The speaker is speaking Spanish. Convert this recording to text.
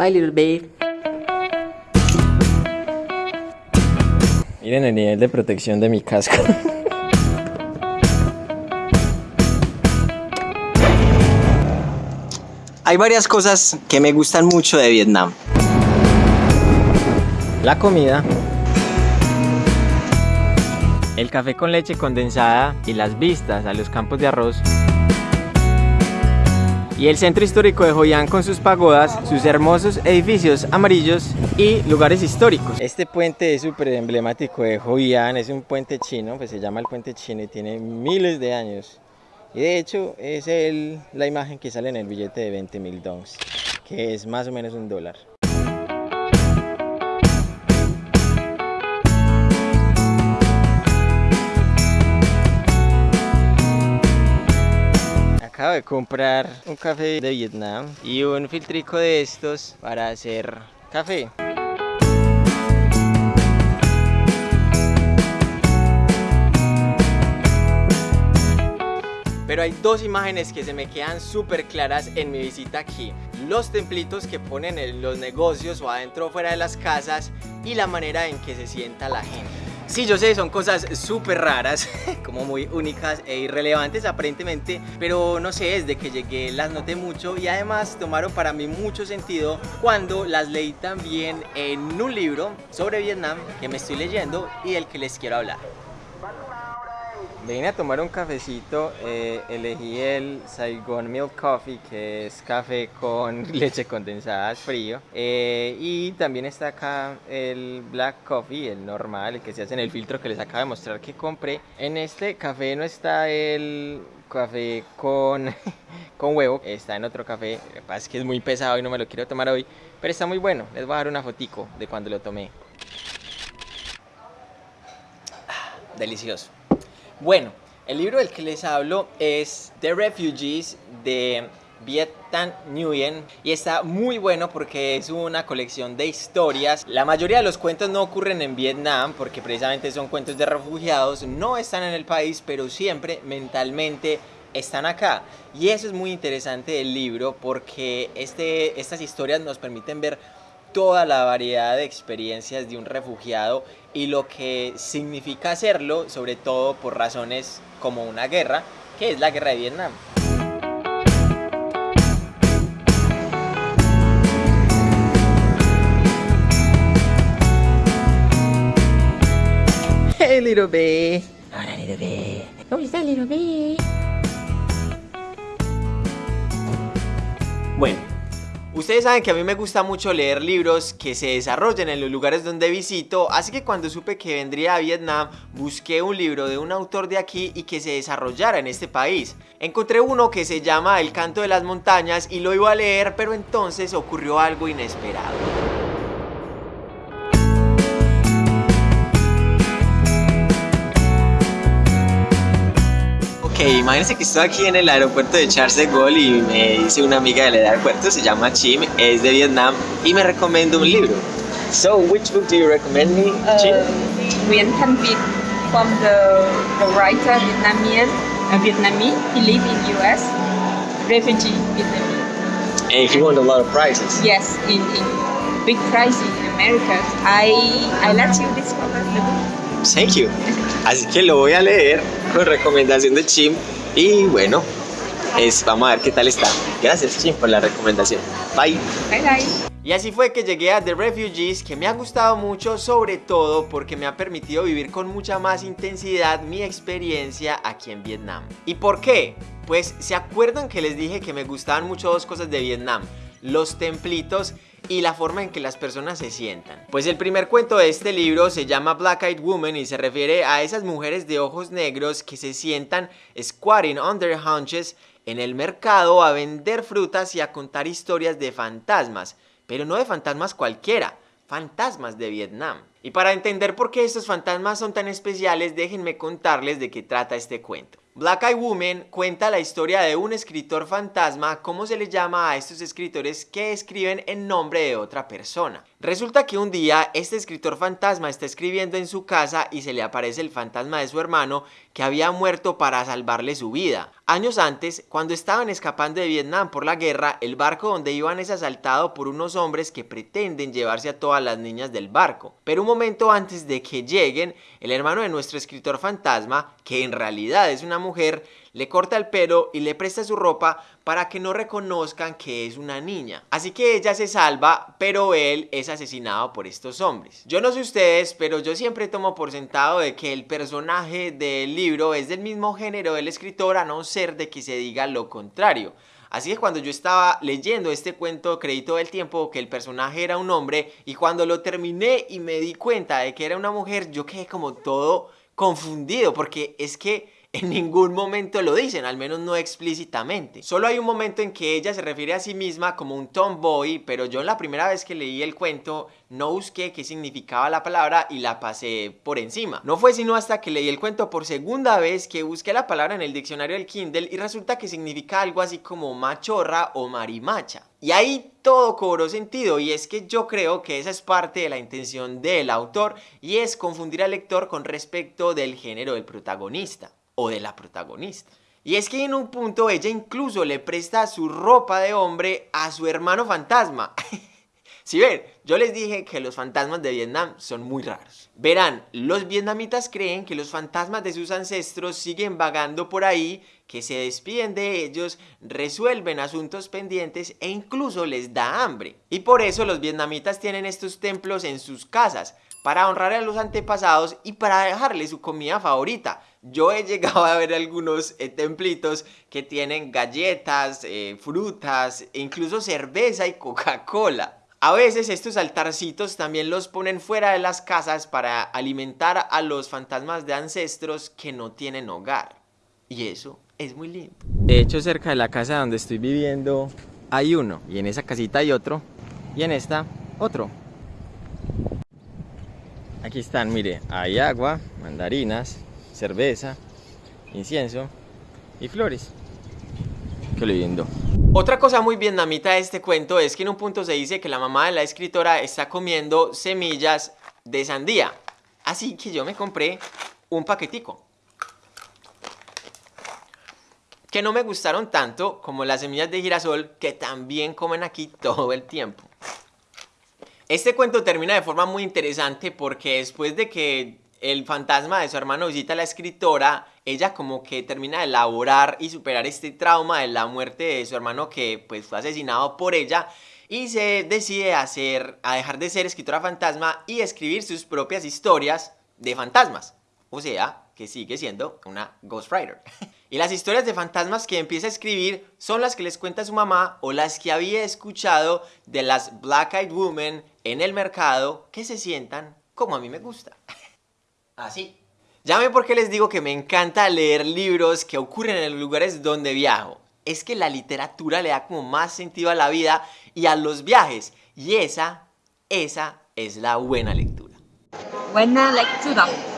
Bye, little babe. Miren el nivel de protección de mi casco. Hay varias cosas que me gustan mucho de Vietnam. La comida. El café con leche condensada y las vistas a los campos de arroz. Y el centro histórico de An con sus pagodas, sus hermosos edificios amarillos y lugares históricos. Este puente es súper emblemático de An, es un puente chino, pues se llama el puente chino y tiene miles de años. Y de hecho es el, la imagen que sale en el billete de 20 mil dólares, que es más o menos un dólar. De comprar un café de Vietnam y un filtrico de estos para hacer café. Pero hay dos imágenes que se me quedan súper claras en mi visita aquí. Los templitos que ponen en los negocios o adentro o fuera de las casas y la manera en que se sienta la gente. Sí, yo sé, son cosas súper raras, como muy únicas e irrelevantes aparentemente, pero no sé, desde que llegué las noté mucho y además tomaron para mí mucho sentido cuando las leí también en un libro sobre Vietnam que me estoy leyendo y del que les quiero hablar. Vine a tomar un cafecito, eh, elegí el Saigon Milk Coffee, que es café con leche condensada frío. Eh, y también está acá el Black Coffee, el normal, el que se hace en el filtro que les acabo de mostrar que compré. En este café no está el café con, con huevo, está en otro café. Lo que pasa es que es muy pesado y no me lo quiero tomar hoy, pero está muy bueno. Les voy a dar una fotico de cuando lo tomé. Ah, delicioso. Bueno, el libro del que les hablo es The Refugees de Viet Thanh Nguyen y está muy bueno porque es una colección de historias. La mayoría de los cuentos no ocurren en Vietnam porque precisamente son cuentos de refugiados, no están en el país, pero siempre mentalmente están acá. Y eso es muy interesante del libro porque este, estas historias nos permiten ver toda la variedad de experiencias de un refugiado y lo que significa hacerlo, sobre todo por razones como una guerra, que es la guerra de Vietnam. Hey, little babe. Hola, little babe. ¿Cómo estás, little babe? Bueno, Ustedes saben que a mí me gusta mucho leer libros que se desarrollen en los lugares donde visito, así que cuando supe que vendría a Vietnam, busqué un libro de un autor de aquí y que se desarrollara en este país. Encontré uno que se llama El canto de las montañas y lo iba a leer, pero entonces ocurrió algo inesperado. Imagínense que estoy aquí en el aeropuerto de Charles de Gaulle y me dice una amiga del aeropuerto, se llama Chim, es de Vietnam y me recomienda un libro. So, which book do you recommend me, Chim? Uh, Nguyen Thanh Viet from the, the writer Vietnamese, uh, Vietnamese. He lives in US, refugee Vietnamese. And he won a lot of prizes. Yes, in, in big prizes in America. I I let you discover the book. Thank you. Así que lo voy a leer con recomendación de Chim y bueno, es, vamos a ver qué tal está. Gracias Chim por la recomendación. Bye. Bye bye. Y así fue que llegué a The Refugees, que me ha gustado mucho, sobre todo porque me ha permitido vivir con mucha más intensidad mi experiencia aquí en Vietnam. ¿Y por qué? Pues se acuerdan que les dije que me gustaban mucho dos cosas de Vietnam, los templitos y la forma en que las personas se sientan. Pues el primer cuento de este libro se llama Black Eyed Woman y se refiere a esas mujeres de ojos negros que se sientan squatting on their hunches en el mercado a vender frutas y a contar historias de fantasmas, pero no de fantasmas cualquiera, fantasmas de Vietnam. Y para entender por qué estos fantasmas son tan especiales, déjenme contarles de qué trata este cuento. Black Eye Woman cuenta la historia de un escritor fantasma, como se le llama a estos escritores que escriben en nombre de otra persona. Resulta que un día este escritor fantasma está escribiendo en su casa y se le aparece el fantasma de su hermano que había muerto para salvarle su vida. Años antes, cuando estaban escapando de Vietnam por la guerra, el barco donde iban es asaltado por unos hombres que pretenden llevarse a todas las niñas del barco. Pero un momento antes de que lleguen, el hermano de nuestro escritor fantasma, que en realidad es una mujer, le corta el pelo y le presta su ropa para que no reconozcan que es una niña. Así que ella se salva, pero él es asesinado por estos hombres. Yo no sé ustedes, pero yo siempre tomo por sentado de que el personaje del libro es del mismo género del escritor, a no ser de que se diga lo contrario. Así que cuando yo estaba leyendo este cuento Crédito del Tiempo, que el personaje era un hombre, y cuando lo terminé y me di cuenta de que era una mujer, yo quedé como todo confundido, porque es que en ningún momento lo dicen, al menos no explícitamente. Solo hay un momento en que ella se refiere a sí misma como un tomboy, pero yo la primera vez que leí el cuento no busqué qué significaba la palabra y la pasé por encima. No fue sino hasta que leí el cuento por segunda vez que busqué la palabra en el diccionario del Kindle y resulta que significa algo así como machorra o marimacha. Y ahí todo cobró sentido y es que yo creo que esa es parte de la intención del autor y es confundir al lector con respecto del género del protagonista o de la protagonista. Y es que en un punto ella incluso le presta su ropa de hombre a su hermano fantasma. si ven, yo les dije que los fantasmas de Vietnam son muy raros. Verán, los vietnamitas creen que los fantasmas de sus ancestros siguen vagando por ahí, que se despiden de ellos, resuelven asuntos pendientes e incluso les da hambre. Y por eso los vietnamitas tienen estos templos en sus casas, para honrar a los antepasados y para dejarles su comida favorita. Yo he llegado a ver algunos eh, templitos que tienen galletas, eh, frutas, e incluso cerveza y Coca-Cola. A veces estos altarcitos también los ponen fuera de las casas para alimentar a los fantasmas de ancestros que no tienen hogar. Y eso es muy lindo. De hecho, cerca de la casa donde estoy viviendo hay uno. Y en esa casita hay otro. Y en esta, otro. Aquí están, mire, hay agua, mandarinas, cerveza, incienso y flores. Qué lindo. Otra cosa muy vietnamita de este cuento es que en un punto se dice que la mamá de la escritora está comiendo semillas de sandía. Así que yo me compré un paquetico. Que no me gustaron tanto como las semillas de girasol que también comen aquí todo el tiempo. Este cuento termina de forma muy interesante porque después de que el fantasma de su hermano visita a la escritora, ella como que termina de elaborar y superar este trauma de la muerte de su hermano que pues fue asesinado por ella y se decide hacer, a dejar de ser escritora fantasma y escribir sus propias historias de fantasmas. O sea, que sigue siendo una ghostwriter. y las historias de fantasmas que empieza a escribir son las que les cuenta su mamá o las que había escuchado de las Black Eyed Women en el mercado que se sientan como a mí me gusta. Así. Llame porque les digo que me encanta leer libros que ocurren en los lugares donde viajo. Es que la literatura le da como más sentido a la vida y a los viajes. Y esa, esa es la buena lectura. Buena lectura.